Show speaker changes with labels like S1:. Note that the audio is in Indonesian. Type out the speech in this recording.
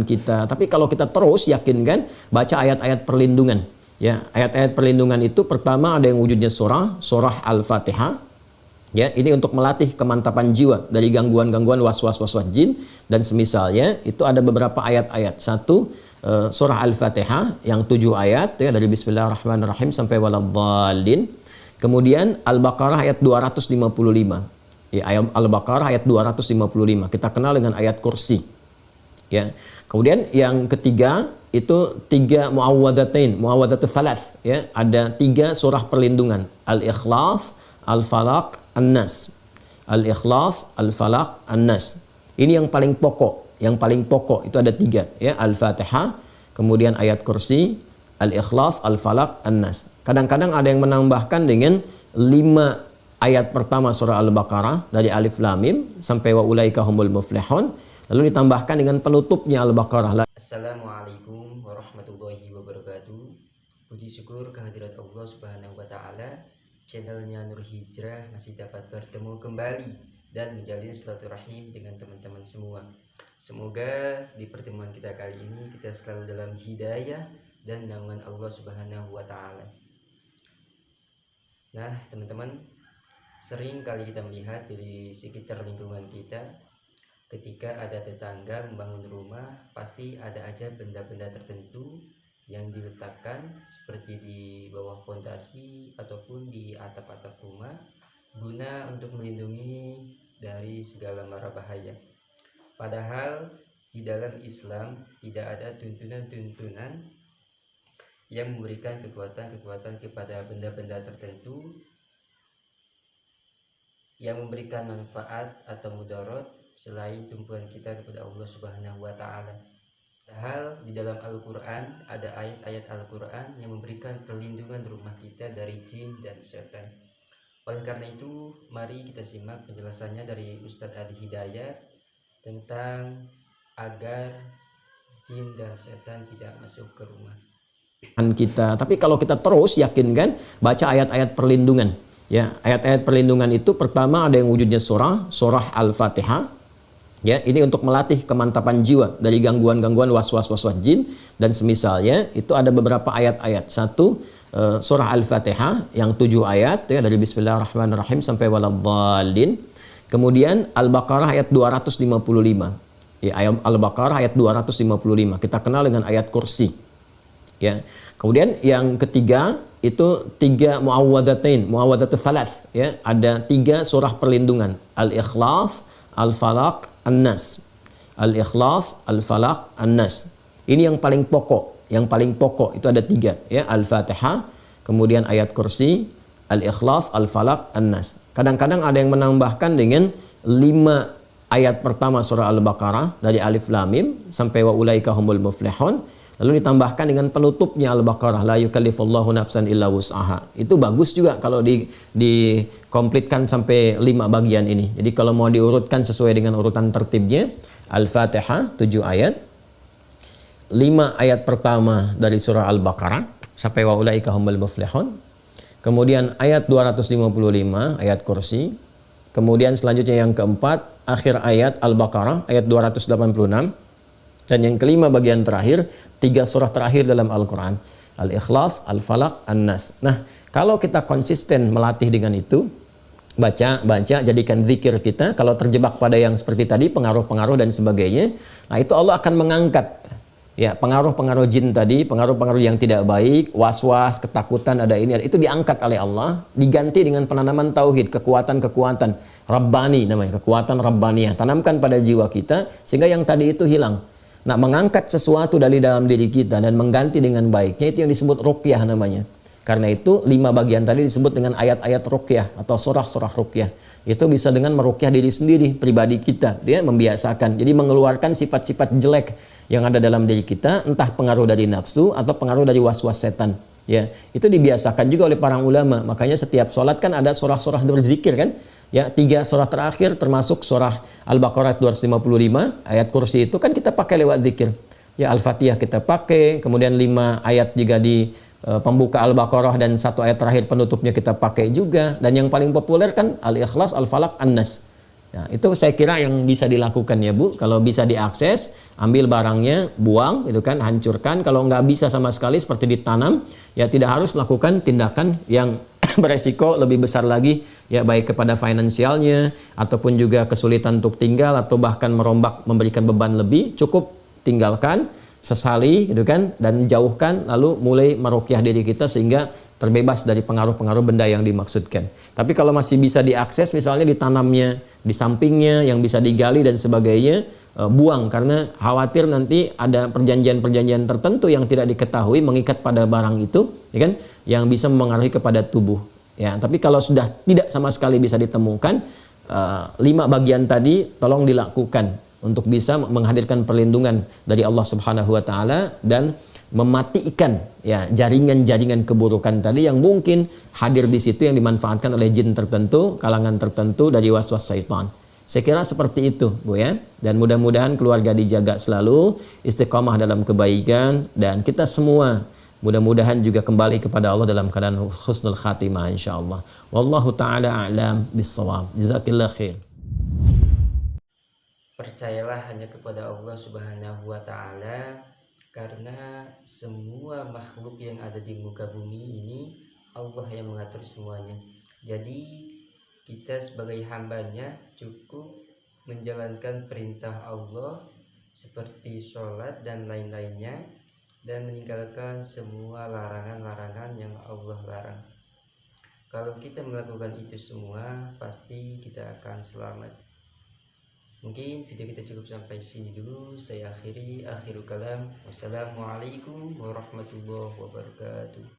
S1: kita. Tapi kalau kita terus yakin kan baca ayat-ayat perlindungan. Ya, ayat-ayat perlindungan itu pertama ada yang wujudnya surah, surah Al-Fatihah. Ya, ini untuk melatih kemantapan jiwa dari gangguan-gangguan was-was was-was jin dan semisalnya. Itu ada beberapa ayat-ayat. Satu uh, surah Al-Fatihah yang tujuh ayat ya dari Bismillahirrahmanirrahim sampai waladhdallin. Kemudian Al-Baqarah ayat 255. Ya, ayat Al-Baqarah ayat 255. Kita kenal dengan ayat kursi. Ya. Kemudian yang ketiga itu tiga muawwadatain, muawwadatul salas ya. Ada tiga surah perlindungan, Al-Ikhlas, Al-Falaq, An-Nas. Al-Ikhlas, Al-Falaq, An-Nas. Ini yang paling pokok, yang paling pokok itu ada tiga ya, Al-Fatihah, kemudian ayat kursi, Al-Ikhlas, Al-Falaq, An-Nas. Kadang-kadang ada yang menambahkan dengan lima ayat pertama surah Al-Baqarah dari Alif Lam Mim sampai wa ulaika humul muflihun lalu ditambahkan dengan penutupnya Al-Baqarah.
S2: Assalamualaikum warahmatullahi wabarakatuh. Puji syukur kehadirat Allah subhanahu wa ta'ala Channelnya Nur Hijrah masih dapat bertemu kembali Dan menjalin silaturahim dengan teman-teman semua. Semoga di pertemuan kita kali ini kita selalu dalam hidayah dan naungan Allah subhanahu wa ta'ala. Nah teman-teman Sering kali kita melihat di sekitar lingkungan kita ketika ada tetangga membangun rumah pasti ada aja benda-benda tertentu yang diletakkan seperti di bawah fondasi ataupun di atap-atap rumah guna untuk melindungi dari segala mara bahaya. Padahal di dalam Islam tidak ada tuntunan-tuntunan yang memberikan kekuatan-kekuatan kepada benda-benda tertentu yang memberikan manfaat atau mudarat selain tumpuan kita kepada Allah Subhanahu wa taala. Hal di dalam Al-Qur'an ada ayat-ayat Al-Qur'an yang memberikan perlindungan rumah kita dari jin dan setan. Oleh karena itu, mari kita simak penjelasannya dari Ustadz Adi Hidayat tentang agar jin dan setan tidak masuk ke rumah
S1: kita. Tapi kalau kita terus yakin kan baca ayat-ayat perlindungan. Ya, ayat-ayat perlindungan itu pertama ada yang wujudnya surah, surah Al-Fatihah Ya, ini untuk melatih kemantapan jiwa dari gangguan-gangguan was-was was-was jin dan semisalnya itu ada beberapa ayat-ayat. Satu uh, surah Al-Fatihah yang tujuh ayat ya dari Bismillahirrahmanirrahim sampai waladhdallin. Kemudian Al-Baqarah ayat 255. Ya, ayat Al-Baqarah ayat 255. Kita kenal dengan ayat kursi. Ya. Kemudian yang ketiga itu tiga muawwadatain, muawwadatul salas ya. Ada tiga surah perlindungan, Al-Ikhlas, Al-Falaq, An-Nas. Al-Ikhlas, Al-Falaq, An-Nas. Ini yang paling pokok. Yang paling pokok itu ada tiga. ya Al-Fatihah, kemudian ayat kursi, Al-Ikhlas, Al-Falaq, An-Nas. Kadang-kadang ada yang menambahkan dengan lima ayat pertama surah Al-Baqarah dari Alif Lam Mim sampai wa ulaika humul muflihun lalu ditambahkan dengan penutupnya Al-Baqarah la yukallifullahu nafsan illa wus'aha. Itu bagus juga kalau di dikomplitkan sampai lima bagian ini. Jadi kalau mau diurutkan sesuai dengan urutan tertibnya, Al-Fatihah 7 ayat. 5 ayat pertama dari surah Al-Baqarah sampai wa ulaika humul muflihun. Kemudian ayat 255 ayat kursi. Kemudian selanjutnya yang keempat akhir ayat Al-Baqarah ayat 286 dan yang kelima bagian terakhir, tiga surah terakhir dalam Al-Quran. Al-Ikhlas, Al-Falaq, An-Nas. Nah, kalau kita konsisten melatih dengan itu, baca, baca, jadikan zikir kita. Kalau terjebak pada yang seperti tadi, pengaruh-pengaruh dan sebagainya, nah itu Allah akan mengangkat ya pengaruh-pengaruh jin tadi, pengaruh-pengaruh yang tidak baik, was-was, ketakutan, ada ini, ada itu diangkat oleh Allah, diganti dengan penanaman tauhid, kekuatan-kekuatan Rabbani namanya, kekuatan Rabbaniyah. Tanamkan pada jiwa kita sehingga yang tadi itu hilang. Nah, mengangkat sesuatu dari dalam diri kita dan mengganti dengan baiknya itu yang disebut ruqyah namanya. Karena itu lima bagian tadi disebut dengan ayat-ayat ruqyah atau surah-surah ruqyah. Itu bisa dengan meruqyah diri sendiri, pribadi kita. Dia membiasakan. Jadi mengeluarkan sifat-sifat jelek yang ada dalam diri kita, entah pengaruh dari nafsu atau pengaruh dari was-was setan. Ya, itu dibiasakan juga oleh para ulama. Makanya setiap sholat kan ada surah-surah berzikir kan? Ya tiga surah terakhir termasuk surah Al-Baqarah 255 ayat kursi itu kan kita pakai lewat zikir. Ya Al-Fatihah kita pakai kemudian lima ayat juga di uh, pembuka Al-Baqarah dan satu ayat terakhir penutupnya kita pakai juga. Dan yang paling populer kan Al-Ikhlas Al-Falaq An-Nas Ya, itu saya kira yang bisa dilakukan ya Bu. Kalau bisa diakses, ambil barangnya, buang, itu kan, hancurkan. Kalau nggak bisa sama sekali seperti ditanam, ya tidak harus melakukan tindakan yang beresiko lebih besar lagi, ya baik kepada finansialnya ataupun juga kesulitan untuk tinggal atau bahkan merombak memberikan beban lebih. Cukup tinggalkan, sesali, gitu kan, dan jauhkan, lalu mulai merukyah diri kita sehingga terbebas dari pengaruh-pengaruh benda yang dimaksudkan. Tapi kalau masih bisa diakses misalnya ditanamnya di sampingnya yang bisa digali dan sebagainya e, buang. Karena khawatir nanti ada perjanjian-perjanjian tertentu yang tidak diketahui mengikat pada barang itu ya kan yang bisa mempengaruhi kepada tubuh. Ya tapi kalau sudah tidak sama sekali bisa ditemukan e, lima bagian tadi tolong dilakukan untuk bisa menghadirkan perlindungan dari Allah Subhanahu wa taala dan mematikan ya jaringan-jaringan keburukan tadi yang mungkin hadir di situ yang dimanfaatkan oleh jin tertentu, kalangan tertentu dari was-was syaitan. Saya kira seperti itu, Bu ya. Dan mudah-mudahan keluarga dijaga selalu, istiqomah dalam kebaikan dan kita semua mudah-mudahan juga kembali kepada Allah dalam keadaan husnul khatimah insyaallah. Wallahu taala a'lam bissawab. Jazakillah khair.
S2: Percayalah hanya kepada Allah Subhanahu wa taala karena semua makhluk yang ada di muka bumi ini Allah yang mengatur semuanya. Jadi kita sebagai hambanya cukup menjalankan perintah Allah seperti sholat dan lain-lainnya dan meninggalkan semua larangan-larangan yang Allah larang. Kalau kita melakukan itu semua pasti kita akan selamat Mungkin video kita cukup sampai sini dulu. Saya akhiri akhirul kalam. Wassalamualaikum warahmatullahi wabarakatuh.